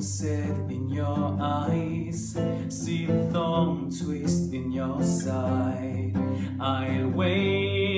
sunset in your eyes. See the thumb twist in your side. I'll wait.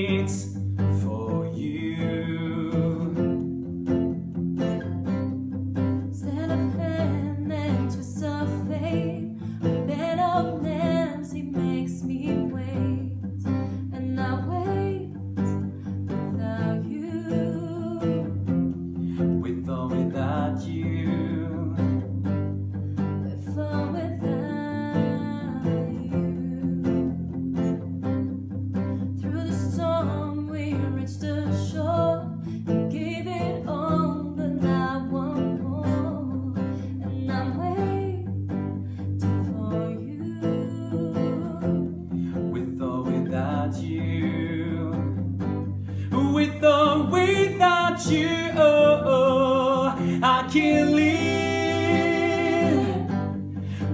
you. Oh, oh, I can't live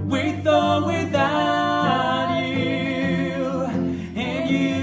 with or without you. And you.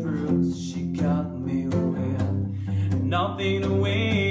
bruise she got me with nothing to win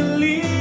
Believe.